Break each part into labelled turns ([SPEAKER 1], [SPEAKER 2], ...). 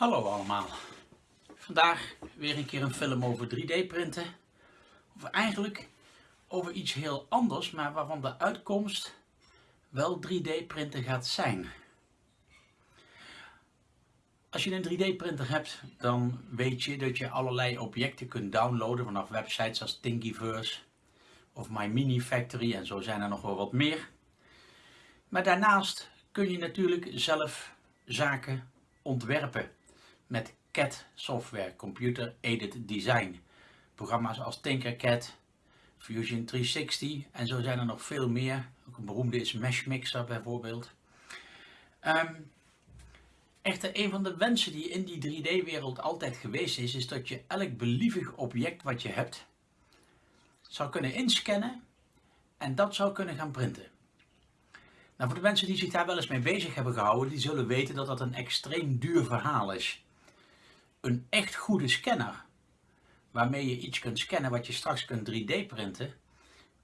[SPEAKER 1] Hallo allemaal. Vandaag weer een keer een film over 3D printen. Of eigenlijk over iets heel anders, maar waarvan de uitkomst wel 3D printen gaat zijn. Als je een 3D printer hebt, dan weet je dat je allerlei objecten kunt downloaden vanaf websites als Thingiverse of My Mini Factory en zo zijn er nog wel wat meer. Maar daarnaast kun je natuurlijk zelf zaken ontwerpen met CAD software, Computer Aided Design. Programma's als Tinkercad, Fusion 360 en zo zijn er nog veel meer. Ook een beroemde is Mesh Mixer bijvoorbeeld. Um, echter, een van de wensen die in die 3D-wereld altijd geweest is, is dat je elk believig object wat je hebt, zou kunnen inscannen en dat zou kunnen gaan printen. Nou, voor de mensen die zich daar wel eens mee bezig hebben gehouden, die zullen weten dat dat een extreem duur verhaal is. Een echt goede scanner, waarmee je iets kunt scannen wat je straks kunt 3D printen,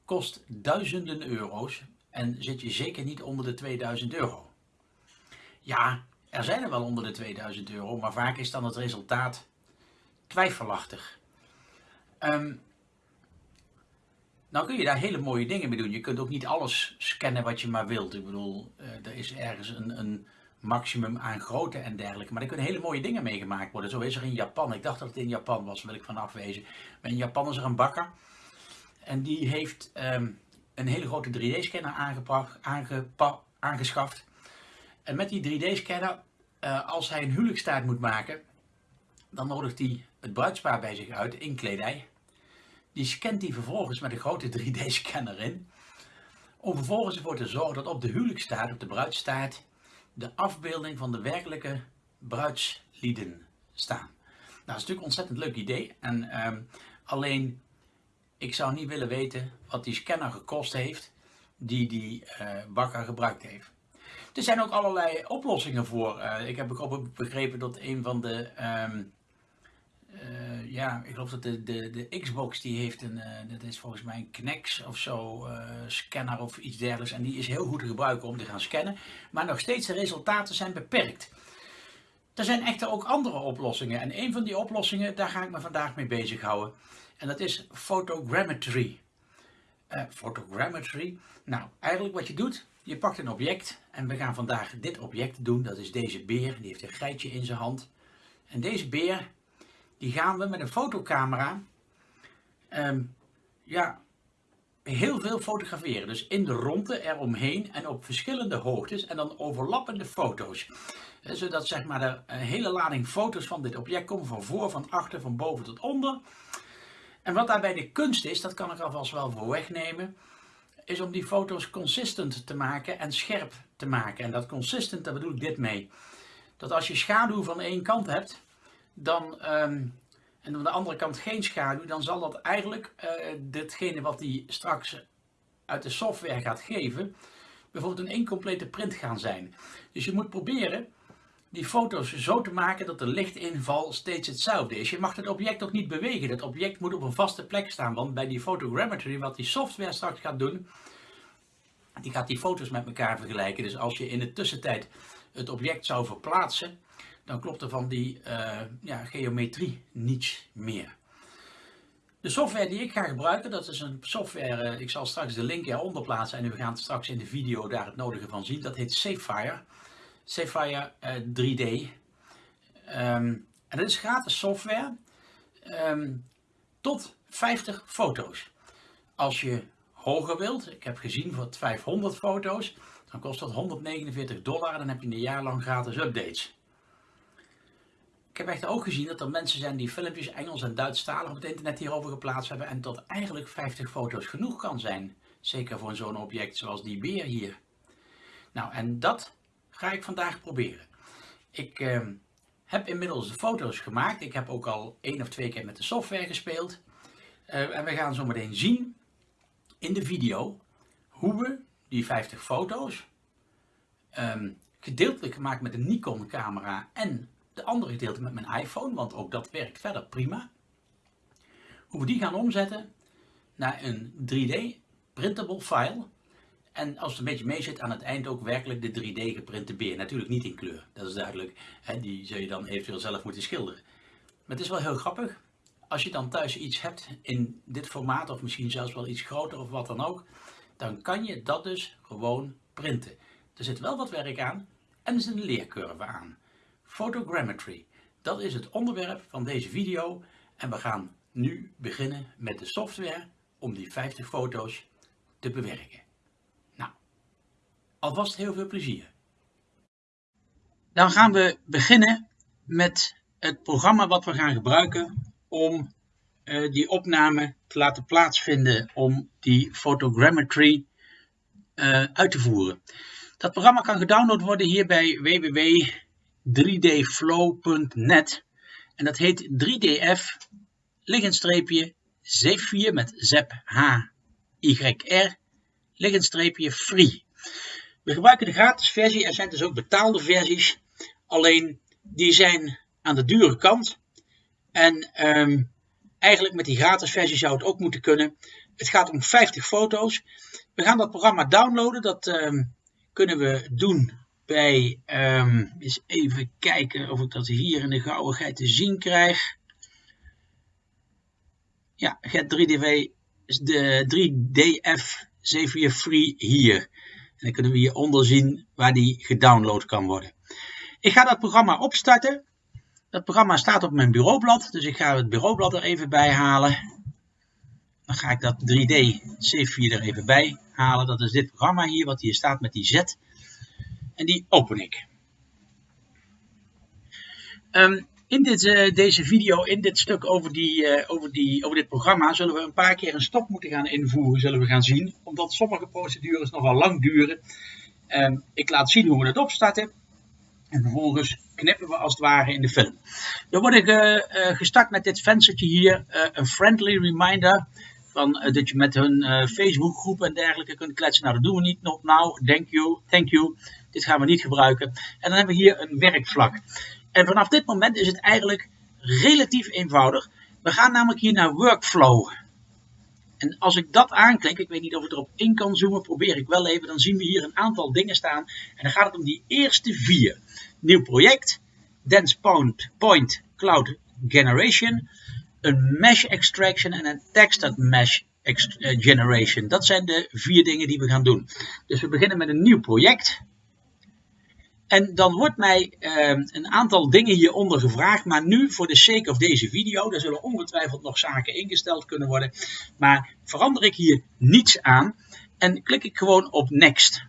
[SPEAKER 1] kost duizenden euro's en zit je zeker niet onder de 2000 euro. Ja, er zijn er wel onder de 2000 euro, maar vaak is dan het resultaat twijfelachtig. Um, nou kun je daar hele mooie dingen mee doen. Je kunt ook niet alles scannen wat je maar wilt. Ik bedoel, uh, er is ergens een, een, maximum aan grootte en dergelijke. Maar er kunnen hele mooie dingen mee gemaakt worden. Zo is er in Japan. Ik dacht dat het in Japan was, wil ik van afwezen. Maar in Japan is er een bakker. En die heeft um, een hele grote 3D-scanner aangeschaft. En met die 3D-scanner, uh, eh, als hij een huwelijkstaart moet maken, dan nodigt hij het bruidspaar bij zich uit in kledij. Die scant hij vervolgens met een grote 3D-scanner in. Om vervolgens ervoor te zorgen dat op de huwelijkstaart, op de bruidstaart, de afbeelding van de werkelijke bruidslieden staan. Nou, dat is natuurlijk een ontzettend leuk idee. En um, alleen, ik zou niet willen weten wat die scanner gekost heeft die die bakker gebruikt heeft. Er zijn ook allerlei oplossingen voor. Uh, ik heb begrepen dat een van de um, uh, ja, ik geloof dat de, de, de Xbox die heeft een, uh, dat is volgens mij een Knex of zo, uh, scanner of iets dergelijks. En die is heel goed te gebruiken om te gaan scannen. Maar nog steeds de resultaten zijn beperkt. Er zijn echter ook andere oplossingen. En een van die oplossingen, daar ga ik me vandaag mee bezighouden. En dat is photogrammetry. photogrammetry. Nou, eigenlijk wat je doet, je pakt een object. En we gaan vandaag dit object doen. Dat is deze beer. Die heeft een geitje in zijn hand. En deze beer, die gaan we met een fotocamera um, ja, heel veel fotograferen. Dus in de ronde eromheen en op verschillende hoogtes en dan overlappende foto's. Zodat zeg maar er een hele lading foto's van dit object komen, van voor, van achter, van boven tot onder. En wat daarbij de kunst is, dat kan ik alvast wel voor wegnemen, is om die foto's consistent te maken en scherp te maken. En dat consistent, daar bedoel ik dit mee. Dat als je schaduw van één kant hebt, dan, um, en aan de andere kant geen schaduw, dan zal dat eigenlijk uh, wat die straks uit de software gaat geven, bijvoorbeeld een incomplete print gaan zijn. Dus je moet proberen die foto's zo te maken dat de lichtinval steeds hetzelfde is. Je mag het object ook niet bewegen. Het object moet op een vaste plek staan, want bij die photogrammetry, wat die software straks gaat doen, die gaat die foto's met elkaar vergelijken. Dus als je in de tussentijd het object zou verplaatsen, dan klopt er van die uh, ja, geometrie niets meer. De software die ik ga gebruiken, dat is een software, uh, ik zal straks de link eronder plaatsen en we gaan straks in de video daar het nodige van zien. Dat heet Sapphire uh, 3D. Um, en dat is gratis software um, tot 50 foto's. Als je hoger wilt, ik heb gezien voor 500 foto's, dan kost dat 149 dollar dan heb je een jaar lang gratis updates. Ik heb echt ook gezien dat er mensen zijn die filmpjes Engels en Duitsstalig op het internet hierover geplaatst hebben en tot eigenlijk 50 foto's genoeg kan zijn. Zeker voor zo'n object zoals die beer hier. Nou, en dat ga ik vandaag proberen. Ik uh, heb inmiddels de foto's gemaakt. Ik heb ook al één of twee keer met de software gespeeld. Uh, en we gaan zo meteen zien in de video hoe we die 50 foto's um, gedeeltelijk gemaakt met een Nikon camera en de andere gedeelte met mijn iPhone, want ook dat werkt verder prima. Hoe we die gaan omzetten naar een 3D printable file En als het een beetje mee zit, aan het eind ook werkelijk de 3D geprinte beer. Natuurlijk niet in kleur, dat is duidelijk. Die zul je dan eventueel zelf moeten schilderen. Maar het is wel heel grappig. Als je dan thuis iets hebt in dit formaat, of misschien zelfs wel iets groter of wat dan ook, dan kan je dat dus gewoon printen. Er zit wel wat werk aan en er zit een leercurve aan. Photogrammetry, dat is het onderwerp van deze video. En we gaan nu beginnen met de software om die 50 foto's te bewerken. Nou, alvast heel veel plezier. Dan gaan we beginnen met het programma wat we gaan gebruiken om uh, die opname te laten plaatsvinden om die photogrammetry uh, uit te voeren. Dat programma kan gedownload worden hier bij www.3dflow.net en dat heet 3df liggenstreepje 74 met zep h y r liggenstreepje free. We gebruiken de gratis versie, er zijn dus ook betaalde versies, alleen die zijn aan de dure kant. En um, eigenlijk met die gratis versie zou het ook moeten kunnen. Het gaat om 50 foto's. We gaan dat programma downloaden. Dat um, kunnen we doen bij, um, eens even kijken of ik dat hier in de gauwigheid te zien krijg. Ja, get 3DW, de 3DF 7 Free hier. En dan kunnen we hieronder zien waar die gedownload kan worden. Ik ga dat programma opstarten. Dat programma staat op mijn bureaublad, dus ik ga het bureaublad er even bij halen. Dan ga ik dat 3D C4 er even bij halen. Dat is dit programma hier, wat hier staat met die Z. En die open ik. Um, in dit, uh, deze video, in dit stuk over, die, uh, over, die, over dit programma, zullen we een paar keer een stop moeten gaan invoeren, zullen we gaan zien. Omdat sommige procedures nogal lang duren. Um, ik laat zien hoe we het opstarten. En vervolgens knippen we als het ware in de film. Dan word ik uh, gestart met dit venstertje hier, een friendly reminder. Van, dat je met hun Facebookgroep en dergelijke kunt kletsen. Nou, dat doen we niet. Not now. Thank you. Thank you. Dit gaan we niet gebruiken. En dan hebben we hier een werkvlak. En vanaf dit moment is het eigenlijk relatief eenvoudig. We gaan namelijk hier naar Workflow. En als ik dat aanklik, ik weet niet of ik erop in kan zoomen, probeer ik wel even, dan zien we hier een aantal dingen staan. En dan gaat het om die eerste vier. Nieuw project, Dense point Cloud Generation, een Mesh Extraction en een Textured Mesh eh, Generation. Dat zijn de vier dingen die we gaan doen. Dus we beginnen met een nieuw project. En dan wordt mij uh, een aantal dingen hieronder gevraagd, maar nu voor de sake of deze video, daar zullen ongetwijfeld nog zaken ingesteld kunnen worden, maar verander ik hier niets aan en klik ik gewoon op Next.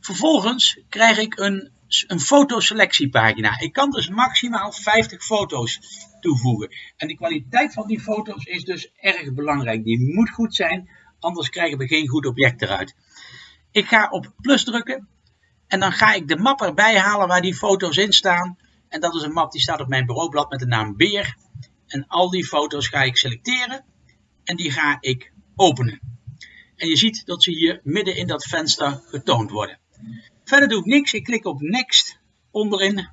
[SPEAKER 1] Vervolgens krijg ik een, een fotoselectiepagina. Ik kan dus maximaal 50 foto's toevoegen. En de kwaliteit van die foto's is dus erg belangrijk. Die moet goed zijn, anders krijgen we geen goed object eruit. Ik ga op plus drukken en dan ga ik de map erbij halen waar die foto's in staan. En dat is een map die staat op mijn bureaublad met de naam Beer. En al die foto's ga ik selecteren. En die ga ik openen. En je ziet dat ze hier midden in dat venster getoond worden. Verder doe ik niks. Ik klik op Next onderin.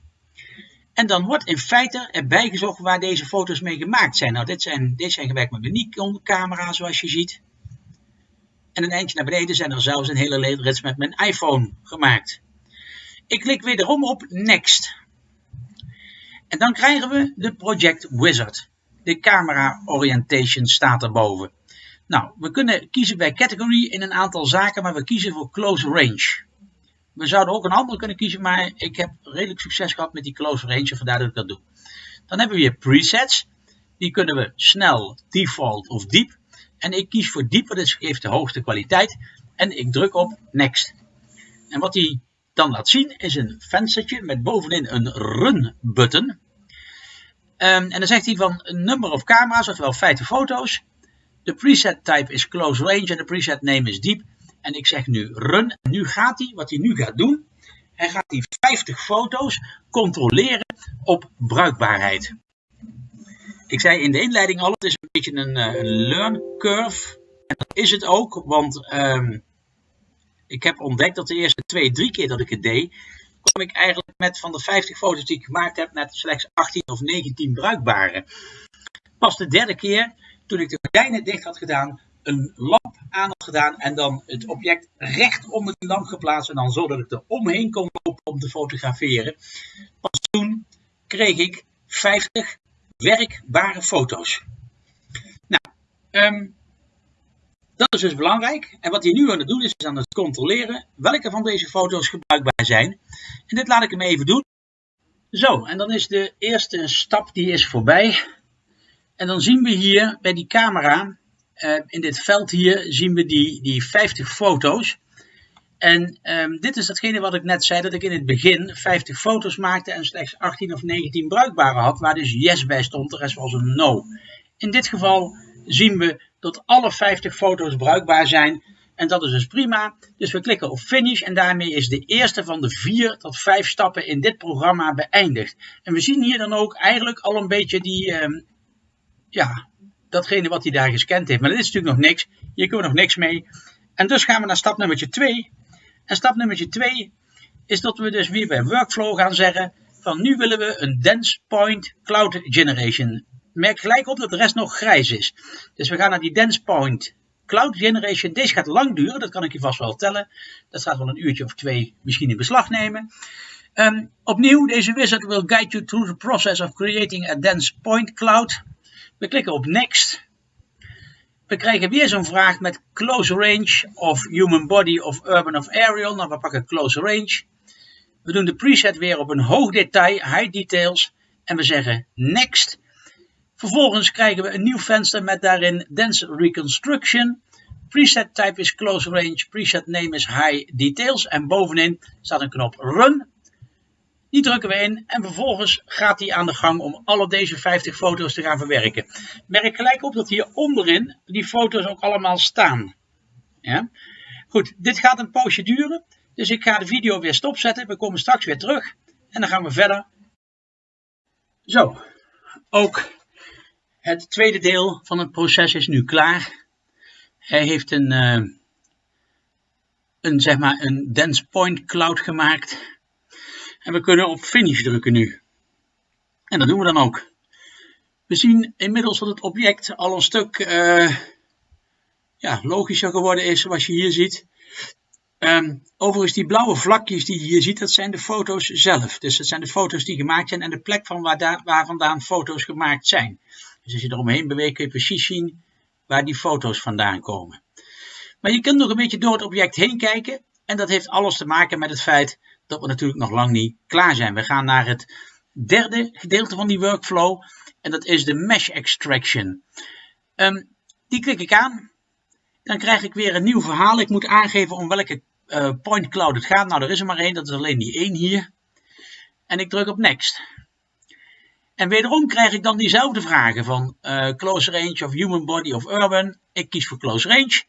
[SPEAKER 1] En dan wordt in feite erbij gezocht waar deze foto's mee gemaakt zijn. Nou, dit zijn, dit zijn gewerkt met mijn Nikon camera zoals je ziet. En een eindje naar beneden zijn er zelfs een hele rits met mijn iPhone gemaakt. Ik klik wederom op Next. En dan krijgen we de Project Wizard. De camera orientation staat erboven. Nou, we kunnen kiezen bij category in een aantal zaken, maar we kiezen voor close range. We zouden ook een andere kunnen kiezen, maar ik heb redelijk succes gehad met die close range, vandaar dat ik dat doe. Dan hebben we hier presets. Die kunnen we snel, default of diep. En ik kies voor diep, dit geeft de hoogste kwaliteit. En ik druk op next. En wat die dan laat zien is een venstertje met bovenin een run button. Um, en dan zegt hij van number of camera's, oftewel 50 foto's. De preset type is close range en de preset name is deep. En ik zeg nu run. En nu gaat hij, wat hij nu gaat doen, hij gaat die 50 foto's controleren op bruikbaarheid. Ik zei in de inleiding al, het is een beetje een, eh, learn curve. En dat is het ook, want um, ik heb ontdekt dat de eerste twee, drie keer dat ik het deed, kwam ik eigenlijk met van de 50 foto's die ik gemaakt heb, net slechts 18 of 19 bruikbare. Pas de derde keer, toen ik de gordijnen dicht had gedaan, een lamp aan had gedaan en dan het object recht onder die lamp geplaatst en dan zodat ik er omheen kon lopen om te fotograferen. Pas toen kreeg ik 50 werkbare foto's. Nou, um, dat is dus belangrijk. En wat hij nu aan het doen is, is aan het controleren welke van deze foto's gebruikbaar zijn. En dit laat ik hem even doen. Zo, en dan is de eerste stap die is voorbij. En dan zien we hier bij die camera, in dit veld hier, zien we die, die 50 foto's. En um, dit is datgene wat ik net zei, dat ik in het begin 50 foto's maakte en slechts 18 of 19 bruikbare had, waar dus yes bij stond, de rest was een no. In dit geval zien we dat alle 50 foto's bruikbaar zijn. En dat is dus prima. Dus we klikken op finish en daarmee is de eerste van de 4 tot 5 stappen in dit programma beëindigd. En we zien hier dan ook eigenlijk al een beetje die, um, ja, datgene wat hij daar gescand heeft. Maar dit is natuurlijk nog niks. Hier kunnen we nog niks mee. En dus gaan we naar stap nummer 2. En stap nummer 2 is dat we dus weer bij Workflow gaan zeggen van nu willen we een Dense Point Cloud Generation merk gelijk op dat de rest nog grijs is. Dus we gaan naar die dense point cloud generation. Deze gaat lang duren, dat kan ik je vast wel tellen. Dat gaat wel een uurtje of twee misschien in beslag nemen. Um, opnieuw, deze wizard will guide you through the process of creating a dense point cloud. We klikken op next. We krijgen weer zo'n vraag met close range of human body of urban of aerial. Nou, we pakken close range. We doen de preset weer op een hoog detail, high details. En we zeggen next. Vervolgens krijgen we een nieuw venster met daarin Dense Reconstruction. Preset type is Close Range, preset name is High Details en bovenin staat een knop Run. Die drukken we in en vervolgens gaat hij aan de gang om alle deze 50 foto's te gaan verwerken. Merk gelijk op dat hier onderin die foto's ook allemaal staan. Ja? Goed, dit gaat een poosje duren, dus ik ga de video weer stopzetten. We komen straks weer terug en dan gaan we verder. Zo, ook het tweede deel van het proces is nu klaar. Hij heeft een, uh, een, zeg maar een dense point cloud gemaakt. En we kunnen op finish drukken nu. En dat doen we dan ook. We zien inmiddels dat het object al een stuk uh, ja, logischer geworden is, zoals je hier ziet. Um, overigens, die blauwe vlakjes die je hier ziet, dat zijn de foto's zelf. Dus dat zijn de foto's die gemaakt zijn en de plek van waar, waar vandaan foto's gemaakt zijn. Dus als je eromheen beweegt kun je precies zien waar die foto's vandaan komen. Maar je kunt nog een beetje door het object heen kijken. En dat heeft alles te maken met het feit dat we natuurlijk nog lang niet klaar zijn. We gaan naar het derde gedeelte van die workflow. En dat is de mesh extraction. Um, die klik ik aan. Dan krijg ik weer een nieuw verhaal. Ik moet aangeven om welke uh, point cloud het gaat. Nou, er is er maar één. Dat is alleen die één hier. En ik druk op next. En wederom krijg ik dan diezelfde vragen van uh, close range of human body of urban. Ik kies voor close range.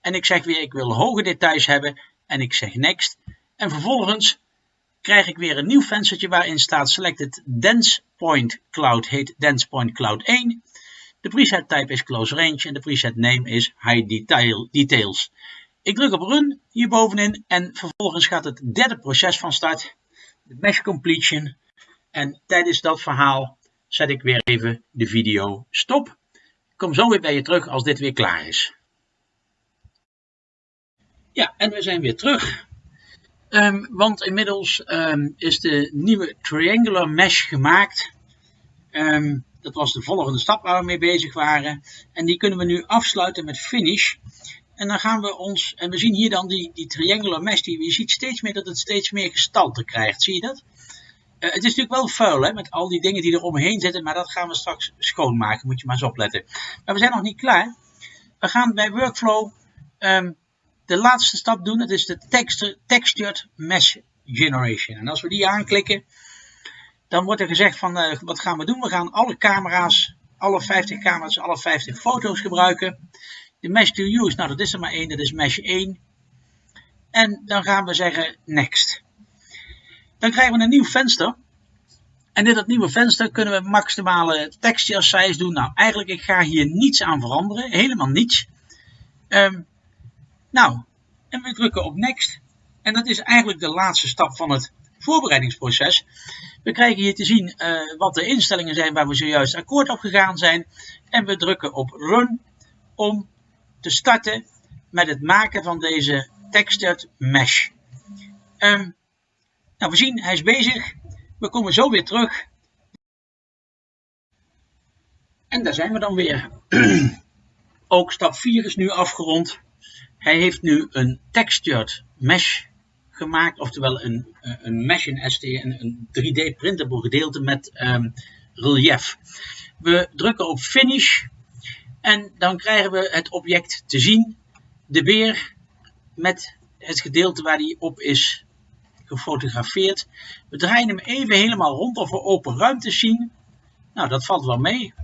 [SPEAKER 1] En ik zeg weer ik wil hoge details hebben. En ik zeg next. En vervolgens krijg ik weer een nieuw venstertje waarin staat selected dense point cloud. Heet dense point cloud 1. De preset type is close range en de preset name is high detail, details. Ik druk op run hier bovenin en vervolgens gaat het derde proces van start. De mesh completion. En tijdens dat verhaal zet ik weer even de video stop. Ik kom zo weer bij je terug als dit weer klaar is. Ja, en we zijn weer terug. Um, want inmiddels um, is de nieuwe Triangular Mesh gemaakt. Um, dat was de volgende stap waar we mee bezig waren. En die kunnen we nu afsluiten met Finish. En dan gaan we ons, en we zien hier dan die, die Triangular Mesh, die, je ziet steeds meer dat het steeds meer gestalte krijgt. Zie je dat? Uh, het is natuurlijk wel vuil hè, met al die dingen die er omheen zitten, maar dat gaan we straks schoonmaken, moet je maar eens opletten. Maar we zijn nog niet klaar. We gaan bij Workflow de laatste stap doen, dat is de texture, Textured Mesh Generation. En als we die aanklikken, dan wordt er gezegd van uh, wat gaan we doen? We gaan alle camera's, alle 50 camera's, alle 50 foto's gebruiken. De Mesh to Use, nou dat is er maar één, dat is Mesh 1. En dan gaan we zeggen Next. Dan krijgen we een nieuw venster. En in dat nieuwe venster kunnen we maximale texture size doen. Nou, eigenlijk ik ga hier niets aan veranderen. Helemaal niets. Um, nou, en we drukken op next. En dat is eigenlijk de laatste stap van het voorbereidingsproces. We krijgen hier te zien uh, wat de instellingen zijn waar we zojuist akkoord op gegaan zijn. En we drukken op run om te starten met het maken van deze textured mesh. Um, nou, we zien, hij is bezig. We komen zo weer terug. En daar zijn we dan weer. Ook stap 4 is nu afgerond. Hij heeft nu een textured mesh gemaakt, oftewel een, een mesh in ST, een, 3D printable gedeelte met um, relief. We drukken op finish en dan krijgen we het object te zien. De beer met het gedeelte waar hij op is gefotografeerd. We draaien hem even helemaal rond of we open ruimtes zien. Nou, dat valt wel mee.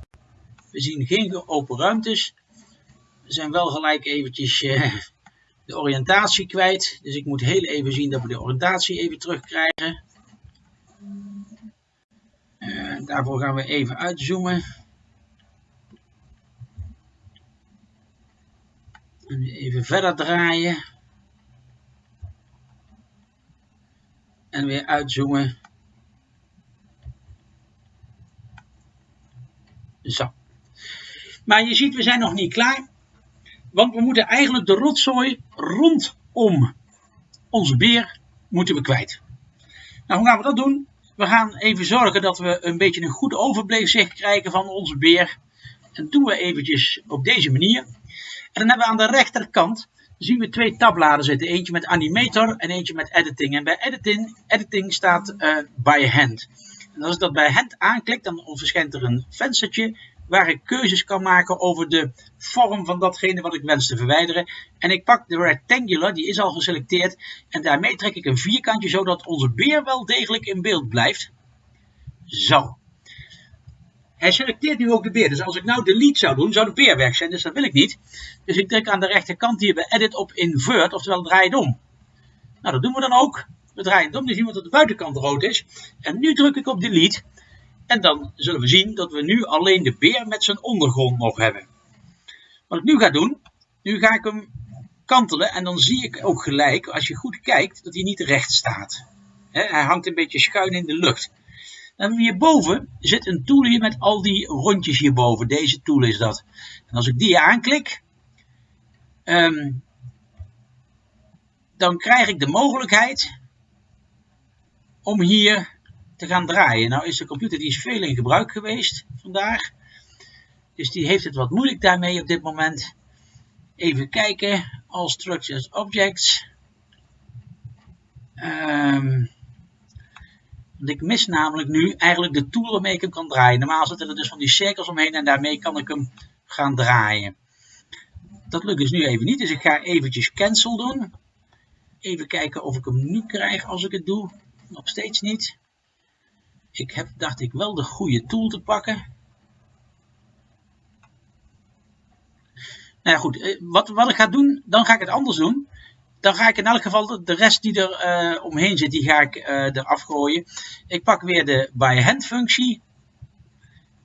[SPEAKER 1] We zien geen open ruimtes. Zijn wel gelijk eventjes uh, de oriëntatie kwijt. Dus ik moet heel even zien dat we de oriëntatie even terugkrijgen. Uh, daarvoor gaan we even uitzoomen. En even verder draaien. En weer uitzoomen. Zo. Maar je ziet, we zijn nog niet klaar. Want we moeten eigenlijk de rotzooi rondom onze beer moeten we kwijt. Nou, hoe gaan we dat doen? We gaan even zorgen dat we een beetje een goed overzicht krijgen van onze beer. En doen we eventjes op deze manier. En dan hebben we aan de rechterkant zien we twee tabbladen zitten. Eentje met animator en eentje met editing. En bij editing, editing staat uh, by hand. En als ik dat bij hand aanklik, dan verschijnt er een venstertje waar ik keuzes kan maken over de vorm van datgene wat ik wens te verwijderen. En ik pak de rectangular, die is al geselecteerd. En daarmee trek ik een vierkantje, zodat onze beer wel degelijk in beeld blijft. Zo. Hij selecteert nu ook de beer. Dus als ik nou delete zou doen, zou de beer weg zijn. Dus dat wil ik niet. Dus ik druk aan de rechterkant hier bij edit op invert, oftewel draai het om. Nou, dat doen we dan ook. We draaien het om, dan zien we dat de buitenkant rood is. En nu druk ik op delete. En dan zullen we zien dat we nu alleen de beer met zijn ondergrond nog hebben. Wat ik nu ga doen, nu ga ik hem kantelen en dan zie ik ook gelijk, als je goed kijkt, dat hij niet recht staat. hij hangt een beetje schuin in de lucht. Dan hierboven zit een tool hier met al die rondjes hierboven. Deze tool is dat. En als ik die aanklik, ehm, dan krijg ik de mogelijkheid om hier te gaan draaien. Nou is de computer die is veel in gebruik geweest vandaag. Dus die heeft het wat moeilijk daarmee op dit moment. Even kijken. All structures objects. Um, want ik mis namelijk nu eigenlijk de tool waarmee ik hem kan draaien. Normaal zitten er dus van die cirkels omheen en daarmee kan ik hem gaan draaien. Dat lukt dus nu even niet, dus ik ga eventjes cancel doen. Even kijken of ik hem nu krijg als ik het doe. Nog steeds niet. Ik heb, dacht ik, wel de goede tool te pakken. Nou goed. Eh, wat, wat ik ga doen, dan ga ik het anders doen dan ga ik in elk geval de rest die er uh, omheen zit, die ga ik uh, eraf gooien. Ik pak weer de by hand functie.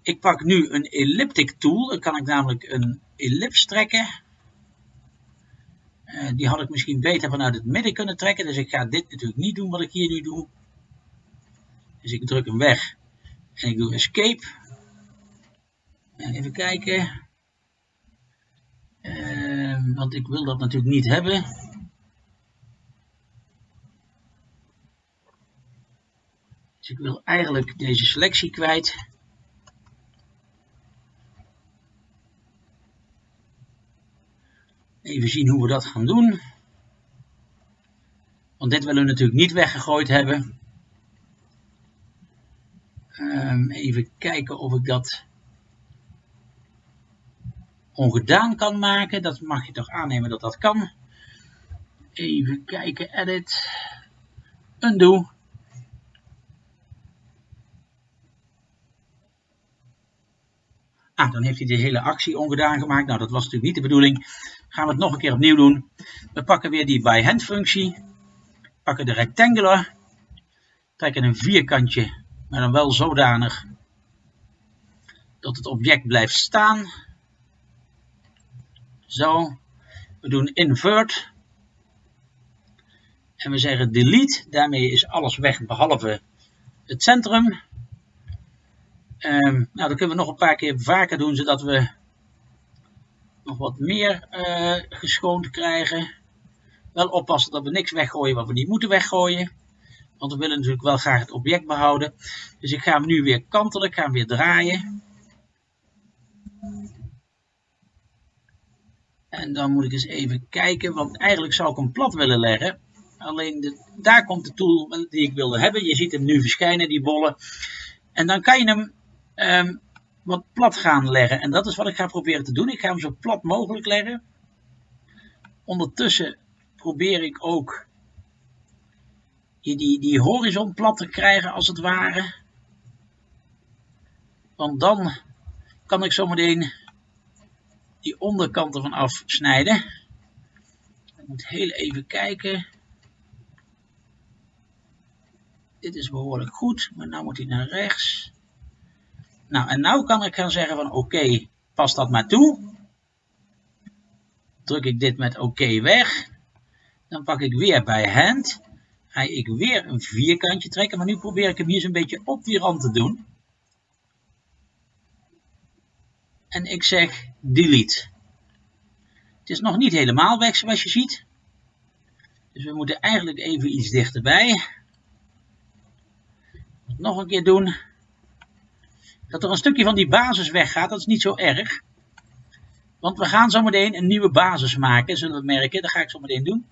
[SPEAKER 1] Ik pak nu een elliptic tool. Dan kan ik namelijk een ellips trekken. Die had ik misschien beter vanuit het midden kunnen trekken. Dus ik ga dit natuurlijk niet doen wat ik hier nu doe. Dus ik druk hem weg. En ik doe escape. En even kijken. want ik wil dat natuurlijk niet hebben. Dus ik wil eigenlijk deze selectie kwijt. Even zien hoe we dat gaan doen. Want dit willen we natuurlijk niet weggegooid hebben. Um, even kijken of ik dat ongedaan kan maken. Dat mag je toch aannemen dat dat kan. Even kijken, edit, undo. Ah, dan heeft hij de hele actie ongedaan gemaakt. Nou, dat was natuurlijk niet de bedoeling. Gaan we het nog een keer opnieuw doen. We pakken weer die by hand functie. Pakken de rectangular. Trekken een vierkantje, maar dan wel zodanig dat het object blijft staan. Zo. We doen invert. En we zeggen delete. Daarmee is alles weg behalve het centrum. Um, nou, dat kunnen we nog een paar keer vaker doen, zodat we nog wat meer uh, geschoond krijgen. Wel oppassen dat we niks weggooien wat we niet moeten weggooien. Want we willen natuurlijk wel graag het object behouden. Dus ik ga hem nu weer kantelen, ik ga hem weer draaien. En dan moet ik eens even kijken, want eigenlijk zou ik hem plat willen leggen. Alleen daar komt de tool die ik wilde hebben. Je ziet hem nu verschijnen, die bollen. En dan kan je hem um, wat plat gaan leggen. En dat is wat ik ga proberen te doen. Ik ga hem zo plat mogelijk leggen. Ondertussen probeer ik ook die, die horizon plat te krijgen als het ware. Want dan kan ik zometeen die onderkant ervan afsnijden. Ik moet heel even kijken. Dit is behoorlijk goed, maar nu moet hij naar rechts. Nou, en nu kan ik gaan zeggen van oké, pas dat maar toe. Druk ik dit met oké weg. Dan pak ik weer bij hand. Ga ik weer een vierkantje trekken, maar nu probeer ik hem hier zo'n beetje op die rand te doen. En ik zeg delete. Het is nog niet helemaal weg zoals je ziet. Dus we moeten eigenlijk even iets dichterbij. Nog een keer doen. Dat er een stukje van die basis weggaat, dat is niet zo erg. Want we gaan zometeen een nieuwe basis maken, zullen we merken. Dat ga ik zo meteen doen.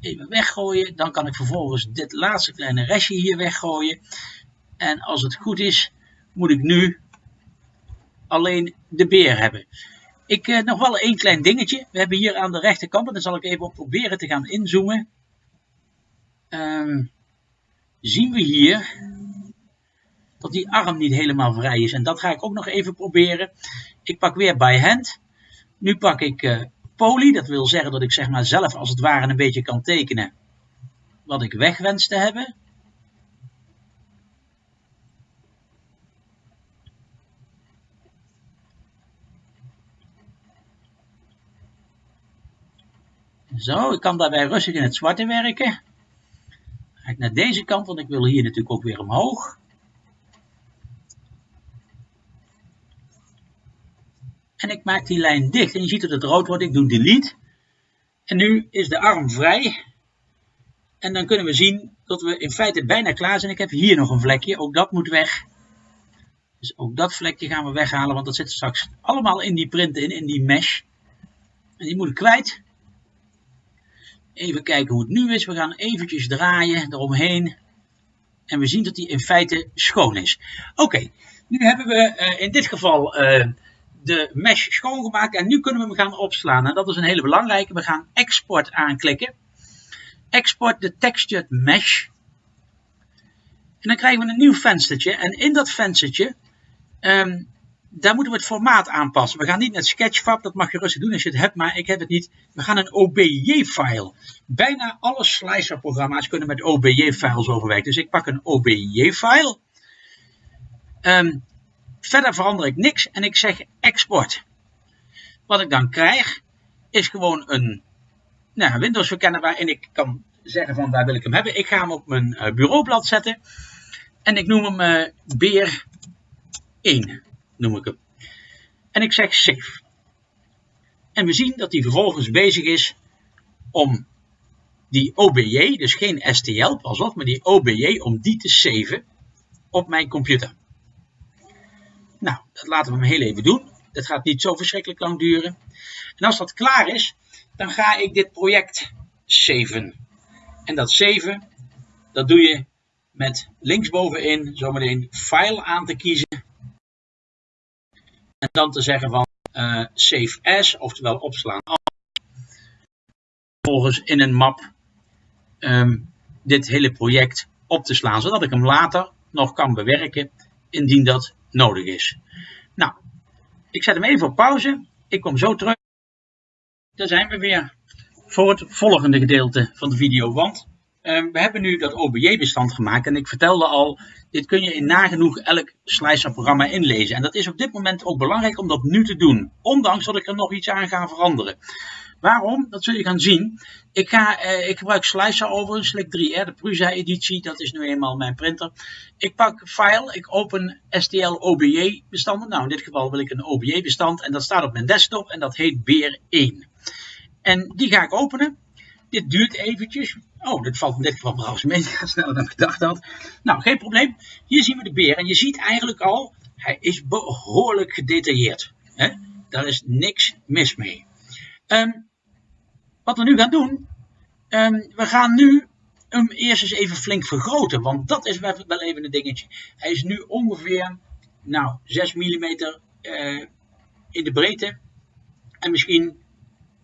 [SPEAKER 1] Even weggooien. Dan kan ik vervolgens dit laatste kleine restje hier weggooien. En als het goed is, moet ik nu alleen de beer hebben. Ik eh, nog wel één klein dingetje. We hebben hier aan de rechterkant, en daar zal ik even op proberen te gaan inzoomen. Um, zien we hier dat die arm niet helemaal vrij is. En dat ga ik ook nog even proberen. Ik pak weer by hand. Nu pak ik uh, poly, dat wil zeggen dat ik zeg maar zelf als het ware een beetje kan tekenen wat ik weg wens te hebben. Zo, ik kan daarbij rustig in het zwarte werken. Ga ik naar deze kant, want ik wil hier natuurlijk ook weer omhoog. En ik maak die lijn dicht. En je ziet dat het rood wordt. Ik doe delete. En nu is de arm vrij. En dan kunnen we zien dat we in feite bijna klaar zijn. Ik heb hier nog een vlekje. Ook dat moet weg. Dus ook dat vlekje gaan we weghalen. Want dat zit straks allemaal in die print in, in die mesh. En die moet ik kwijt. Even kijken hoe het nu is. We gaan eventjes draaien eromheen. En we zien dat die in feite schoon is. Oké, nu hebben we uh, in dit geval uh, de mesh schoongemaakt. En nu kunnen we hem gaan opslaan. En dat is een hele belangrijke. We gaan export aanklikken. Export de textured mesh. En dan krijgen we een nieuw venstertje. En in dat venstertje um, daar moeten we het formaat aanpassen. We gaan niet naar Sketchfab, dat mag je rustig doen als je het hebt, maar ik heb het niet. We gaan een OBJ-file. Bijna alle slicer-programma's kunnen met OBJ-files overwerken. Dus ik pak een OBJ-file. Um, verder verander ik niks en ik zeg export. Wat ik dan krijg, is gewoon een nou, Windows verkennen waarin ik kan zeggen van waar wil ik hem hebben. Ik ga hem op mijn uh, bureaublad zetten. En ik noem hem uh, beer 1 noem ik hem. En ik zeg save. En we zien dat hij vervolgens bezig is om die OBJ, dus geen STL, pas op, maar die OBJ, om die te saven op mijn computer. Nou, dat laten we hem heel even doen. Dat gaat niet zo verschrikkelijk lang duren. En als dat klaar is, dan ga ik dit project saven. En dat saven, dat doe je met linksbovenin zometeen file aan te kiezen. En dan te zeggen van uh, save as, oftewel opslaan als. Vervolgens in een map um, dit hele project op te slaan, zodat ik hem later nog kan bewerken indien dat nodig is. Nou, ik zet hem even op pauze. Ik kom zo terug. Daar zijn we weer voor het volgende gedeelte van de video. Want uh, we hebben nu dat OBJ-bestand gemaakt. En ik vertelde al, dit kun je in nagenoeg elk Slicer-programma inlezen. En dat is op dit moment ook belangrijk om dat nu te doen. Ondanks dat ik er nog iets aan ga veranderen. Waarom? Dat zul je gaan zien. Ik, ga, eh, ik gebruik Slicer over, Select 3R, de Prusa editie. Dat is nu eenmaal mijn printer. Ik pak File, ik open STL OBJ bestanden. Nou, in dit geval wil ik een OBJ bestand en dat staat op mijn desktop en dat heet Beer 1. En die ga ik openen. Dit duurt eventjes. Oh, dit valt in dit geval trouwens mee. Sneller dan ik gedacht had. Nou, geen probleem. Hier zien we de beer. En je ziet eigenlijk al, hij is behoorlijk gedetailleerd. Hè? Daar is niks mis mee. Um, wat we nu gaan doen, um, we gaan nu hem eerst eens even flink vergroten. Want dat is wel even een dingetje. Hij is nu ongeveer nou, 6 mm uh, in de breedte. En misschien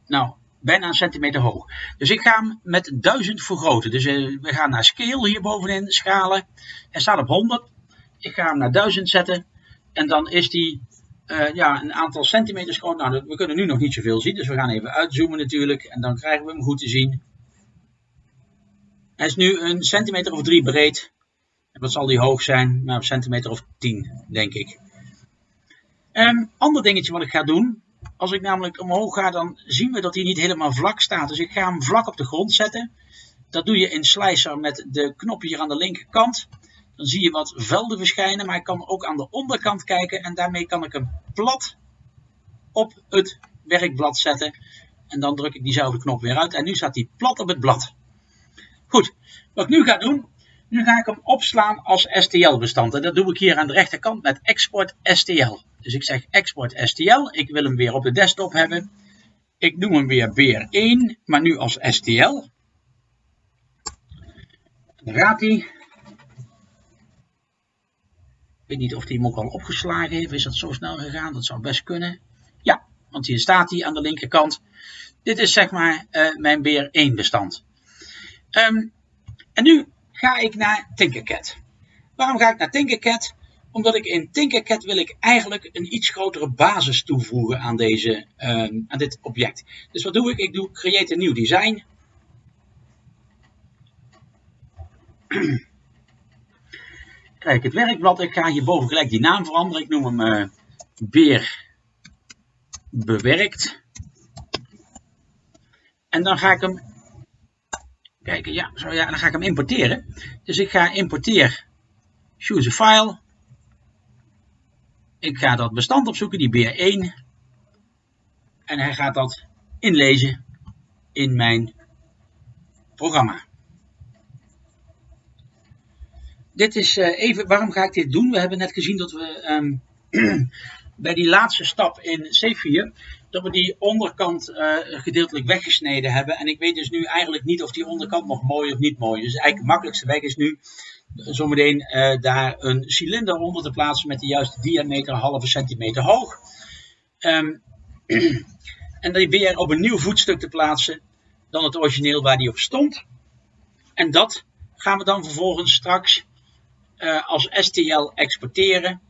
[SPEAKER 1] nou, bijna een centimeter hoog. Dus ik ga hem met 1000 vergroten. Dus uh, we gaan naar scale hier bovenin, schalen. Hij staat op 100. Ik ga hem naar 1000 zetten. En dan is die uh, ja, een aantal centimeters groot. Nou, we kunnen nu nog niet zoveel zien. Dus we gaan even uitzoomen natuurlijk. En dan krijgen we hem goed te zien. Hij is nu een centimeter of drie breed. En wat zal die hoog zijn? Nou, een centimeter of 10, denk ik. Um, ander dingetje wat ik ga doen. Als ik namelijk omhoog ga, dan zien we dat hij niet helemaal vlak staat. Dus ik ga hem vlak op de grond zetten. Dat doe je in Slicer met de knop hier aan de linkerkant. Dan zie je wat velden verschijnen, maar ik kan ook aan de onderkant kijken. En daarmee kan ik hem plat op het werkblad zetten. En dan druk ik diezelfde knop weer uit. En nu staat hij plat op het blad. Goed, wat ik nu ga doen, nu ga ik hem opslaan als STL-bestand. En dat doe ik hier aan de rechterkant met export STL. Dus ik zeg export STL. Ik wil hem weer op de desktop hebben. Ik noem hem weer beer1, maar nu als STL. Dan gaat hij. Weet niet of hij hem ook al opgeslagen heeft. Is dat zo snel gegaan? Dat zou best kunnen. Ja, want hier staat hij aan de linkerkant. Dit is zeg maar uh, mijn beer1 bestand. Um, en nu ga ik naar Tinkercad. Waarom ga ik naar Tinkercad? Omdat ik in Tinkercad wil ik eigenlijk een iets grotere basis toevoegen aan, deze, um, aan dit object. Dus wat doe ik? Ik doe Create a New Design. Kijk, het werkblad. Ik ga hierboven gelijk die naam veranderen. Ik noem hem Beer Bewerkt. En dan ga ik hem kijken. Ja, zo, ja, dan ga ik hem importeren. Dus ik ga importeer choose a file. Ik ga dat bestand opzoeken, die BR1. En hij gaat dat inlezen in mijn programma. Dit is uh, even, waarom ga ik dit doen? We hebben net gezien dat we um, bij die laatste stap in C4, dat we die onderkant uh, gedeeltelijk weggesneden hebben. En ik weet dus nu eigenlijk niet of die onderkant nog mooi of niet mooi is. Dus eigenlijk de makkelijkste weg is nu zometeen uh, daar een cilinder onder te plaatsen met de juiste diameter, halve centimeter hoog. Um, en die weer op een nieuw voetstuk te plaatsen dan het origineel waar die op stond. En dat gaan we dan vervolgens straks uh, als STL exporteren.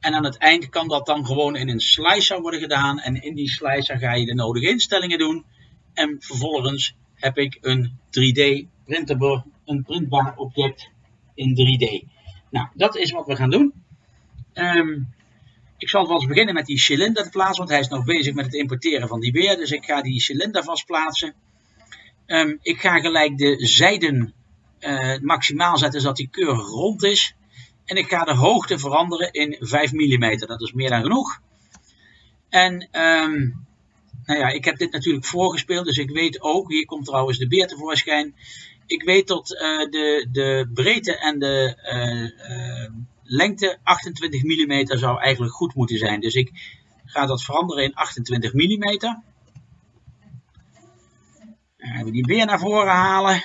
[SPEAKER 1] En aan het eind kan dat dan gewoon in een slicer worden gedaan. En in die slicer ga je de nodige instellingen doen. En vervolgens heb ik een 3D printable, een printbaar object in 3D. Nou, dat is wat we gaan doen. Um, ik zal eens beginnen met die cilinder te plaatsen, want hij is nog bezig met het importeren van die beer. Dus ik ga die cilinder vast plaatsen. Um, ik ga gelijk de zijden uh, maximaal zetten, zodat die keurig rond is. En ik ga de hoogte veranderen in 5 mm. Dat is meer dan genoeg. En um, nou ja, ik heb dit natuurlijk voorgespeeld, dus ik weet ook, hier komt trouwens de beer tevoorschijn. Ik weet dat uh, de, de breedte en de uh, lengte 28 mm zou eigenlijk goed moeten zijn. Dus ik ga dat veranderen in 28 mm. We die beer naar voren halen.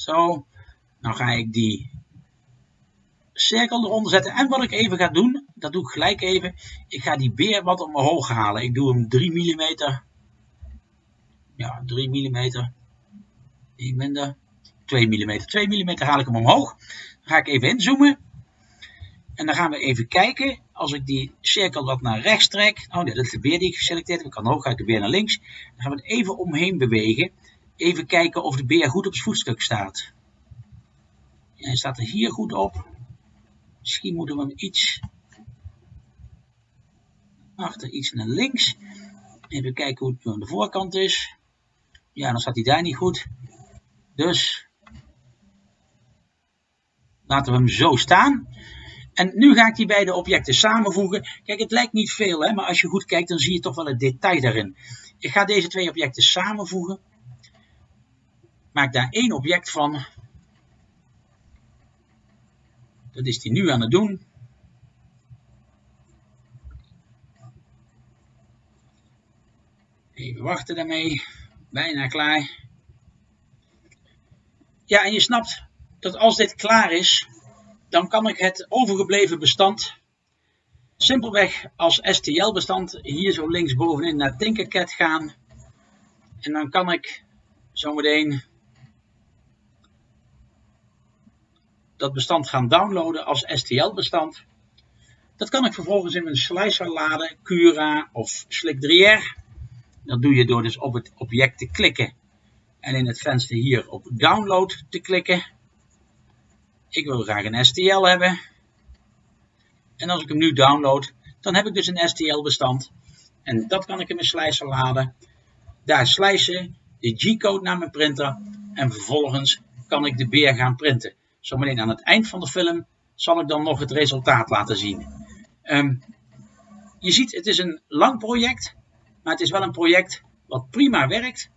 [SPEAKER 1] Zo. Dan ga ik die cirkel eronder zetten. En wat ik even ga doen, dat doe ik gelijk even. Ik ga die beer wat omhoog halen. Ik doe hem 3 mm. Ja, 3 mm. Ik minder. 2 mm. 2 mm haal ik hem omhoog. Dan ga ik even inzoomen. En dan gaan we even kijken. Als ik die cirkel wat naar rechts trek. Oh nee, dat is de beer die ik geselecteerd heb. Ik kan hoog, ga ik de beer naar links. Dan gaan we het even omheen bewegen. Even kijken of de beer goed op het voetstuk staat. Hij staat er hier goed op. Misschien moeten we hem iets achter, iets naar links. Even kijken hoe het aan de voorkant is. Ja, dan staat hij daar niet goed. Dus laten we hem zo staan. En nu ga ik die beide objecten samenvoegen. Kijk, het lijkt niet veel, hè, maar als je goed kijkt, dan zie je toch wel het detail daarin. Ik ga deze twee objecten samenvoegen. Maak daar één object van. Dat is hij nu aan het doen. Even wachten daarmee. Bijna klaar. Ja, en je snapt dat als dit klaar is, dan kan ik het overgebleven bestand simpelweg als STL-bestand hier zo linksbovenin naar Tinkercad gaan. En dan kan ik zometeen dat bestand gaan downloaden als STL-bestand. Dat kan ik vervolgens in mijn slicer laden, Cura of Slick 3R. Dat doe je door dus op het object te klikken en in het venster hier op download te klikken. Ik wil graag een STL hebben. En als ik hem nu download, dan heb ik dus een STL bestand. En dat kan ik in mijn slicer laden. Daar slicen, de G-code naar mijn printer. En vervolgens kan ik de beer gaan printen. Zometeen aan het eind van de film zal ik dan nog het resultaat laten zien. Ehm, je ziet, het is een lang project. Maar het is wel een project wat prima werkt.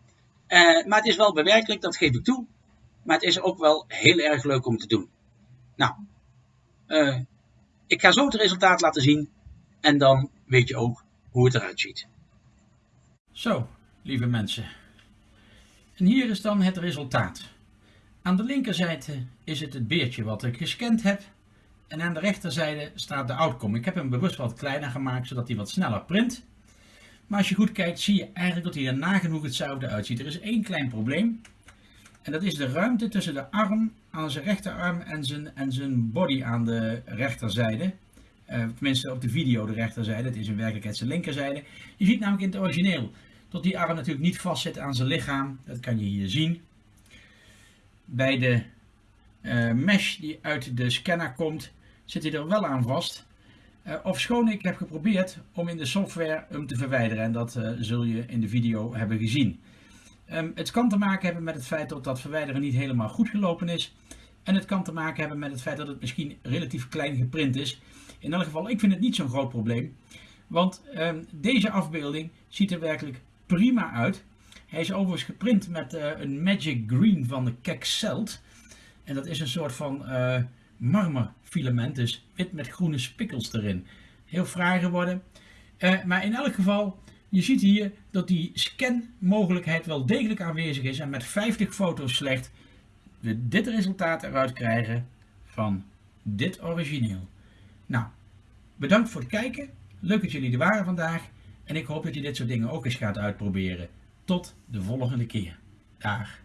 [SPEAKER 1] Uh, maar het is wel bewerkelijk, dat geef ik toe. Maar het is ook wel heel erg leuk om te doen. Nou, uh, ik ga zo het resultaat laten zien. En dan weet je ook hoe het eruit ziet. Zo, lieve mensen. En hier is dan het resultaat. Aan de linkerzijde is het het beertje wat ik gescand heb. En aan de rechterzijde staat de outcome. Ik heb hem bewust wat kleiner gemaakt, zodat hij wat sneller print. Maar als je goed kijkt, zie je eigenlijk dat hij er nagenoeg hetzelfde uitziet. Er is één klein probleem. En dat is de ruimte tussen de arm aan zijn rechterarm en zijn, en zijn body aan de rechterzijde. Uh, tenminste op de video de rechterzijde, het is in werkelijkheid zijn linkerzijde. Je ziet namelijk in het origineel dat die arm natuurlijk niet vast zit aan zijn lichaam. Dat kan je hier zien. Bij de uh, mesh die uit de scanner komt, zit hij er wel aan vast. Uh, ofschoon ik heb geprobeerd om in de software hem te verwijderen en dat uh, zul je in de video hebben gezien. Um, het kan te maken hebben met het feit dat dat verwijderen niet helemaal goed gelopen is. En het kan te maken hebben met het feit dat het misschien relatief klein geprint is. In elk geval, ik vind het niet zo'n groot probleem. Want um, deze afbeelding ziet er werkelijk prima uit. Hij is overigens geprint met uh, een Magic Green van de Kexelt. En dat is een soort van marmerfilament, dus wit met groene spikkels erin. Heel fraai geworden. Uh, maar in elk geval, je ziet hier dat die scanmogelijkheid wel degelijk aanwezig is. En met 50 foto's slecht we dit resultaat eruit krijgen van dit origineel. Nou, bedankt voor het kijken. Leuk dat jullie er waren vandaag. En ik hoop dat je dit soort dingen ook eens gaat uitproberen. Tot de volgende keer. Dag.